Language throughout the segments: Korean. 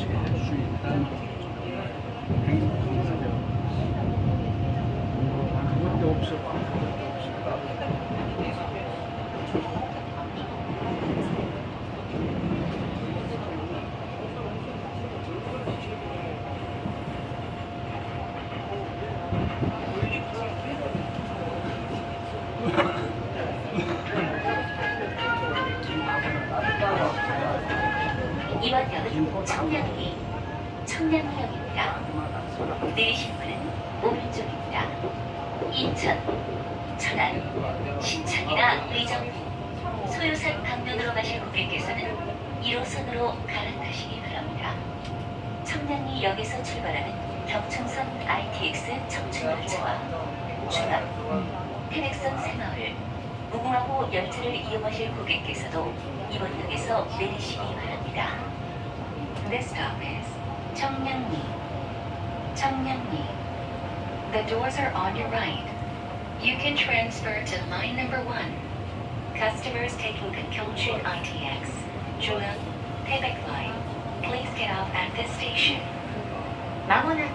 하시게 할수 있다는 행복한 사정. 그것도 없어. 그것도 없어. 이번 역은 청량리, 청량리역입니다. 내리실 분은 오른쪽입니다. 인천, 천안, 신천이나 의정, 소요산 방면으로 가실 고객께서는 1호선으로 갈아타시기 바랍니다. 청량리역에서 출발하는 경춘선 ITX 청춘열차와 중앙, 태백선 새마을, 무궁화호 열차를 이용하실 고객께서도 이번 역에서 내리시기 바랍니다. This stop is 청량리. 청량리. The doors are on your right. You can transfer to line number one. Customers taking the Kyongchun ITX, 중앙, 태백 line, please get off at this station. まもなく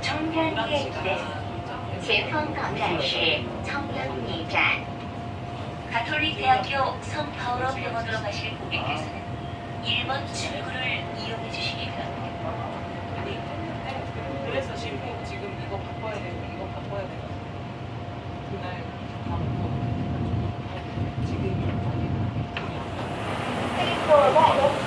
청량리駅です。前方到站是청량리站。 가톨릭 대학교 성파울로 병원으로 가실 고객께서는 1번 출구를 이용해 주시기 바랍니다. 그래서 지금 지금 이거 바꿔야 되고 이거 바꿔야 되고 그날 바꾸고 지금 캐릭터가